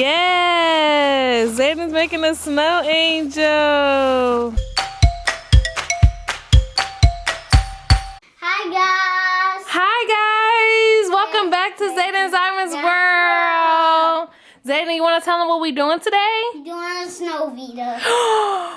Yes! Zayden's making a snow angel. Hi guys. Hi guys! Welcome back to Zayden's Diamonds World. Zayden, you want to tell them what we're doing today? We doing a snow video.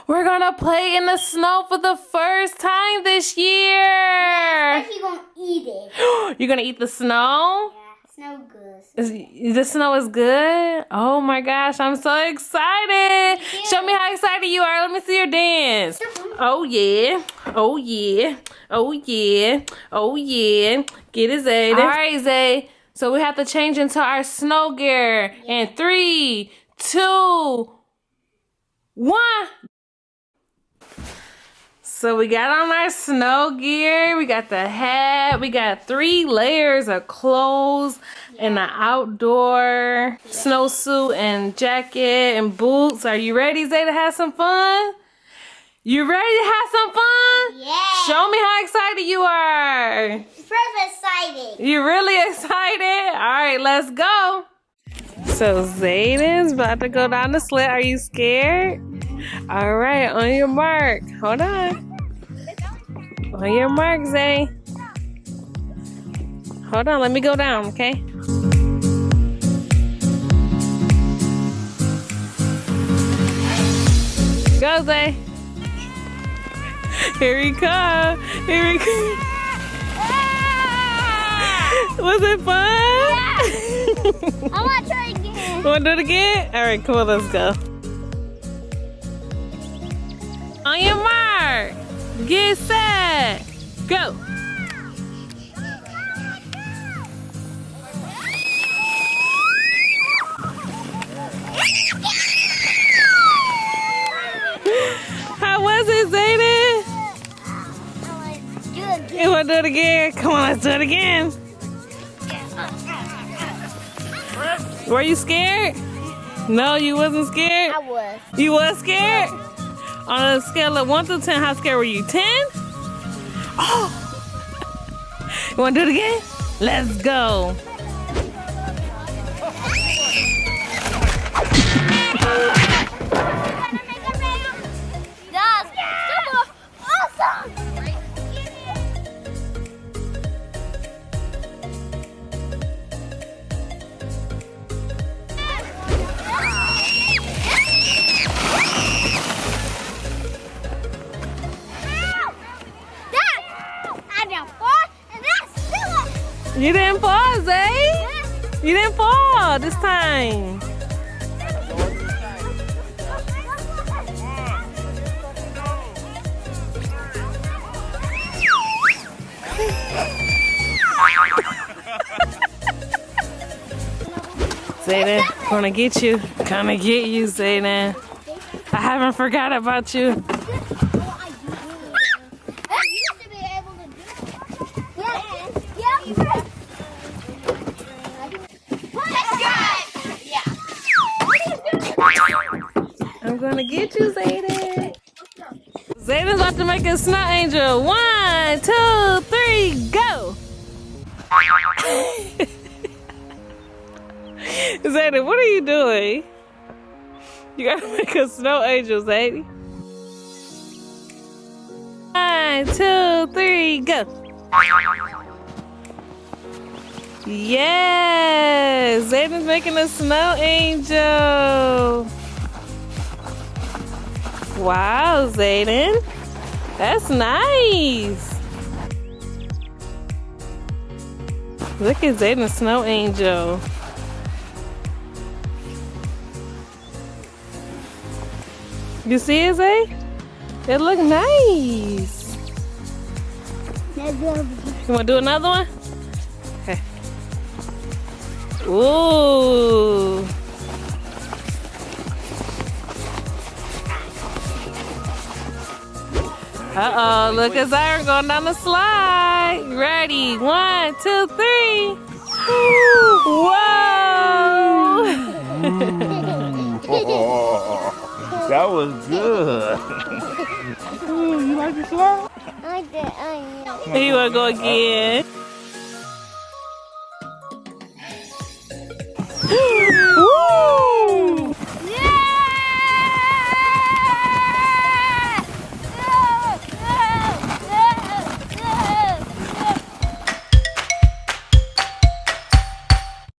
We're gonna play in the snow for the first time this year. Especially gonna eat it. You're gonna eat the snow? Yeah, snow good. Is, the snow is good? Oh my gosh, I'm so excited. Show me how excited you are. Let me see your dance. Oh yeah. Oh yeah. Oh yeah. Oh yeah. Get it, Zay. All right, Zay. So we have to change into our snow gear. In three, two, one. So we got on our snow gear. We got the hat. We got three layers of clothes and an outdoor snowsuit and jacket and boots. Are you ready, Zay, to have some fun? You ready to have some fun? Yeah. Show me how excited you are. First excited. You really excited? All right, let's go. So Zayden's about to go down the sled. Are you scared? All right, on your mark. Hold on. On your mark, Zay. Hold on, let me go down, okay? Go, Zay. Here we come. Here we come. Was it fun? I want to try again. Want to do it again? All right, cool. Let's go. On your mark. Get set. Go. How was it, Zayden? Do it again. You want to do it again? Come on, let's do it again. Were you scared? No, you wasn't scared? I was. You was scared? On a scale of 1 to 10, how scared were you? 10? Oh! You want to do it again? Let's go. You didn't fall, Zay. Eh? You didn't fall this time. Zayden, gonna get you. Gonna get you, Zayden. I haven't forgot about you. Get you, Zayden. Zayden's about to make a snow angel. One, two, three, go. Zayden, what are you doing? You gotta make a snow angel, Zayden. One, two, three, go. Yes, Zayden's making a snow angel. Wow, Zayden. That's nice. Look at Zayden's snow angel. You see it, Zay? It look nice. You want to do another one? Okay. Ooh. Uh oh, look at Zyron going down the slide. Ready? One, two, three. Whoa! that was good. Ooh, you like the slide? I did. I you want to go again?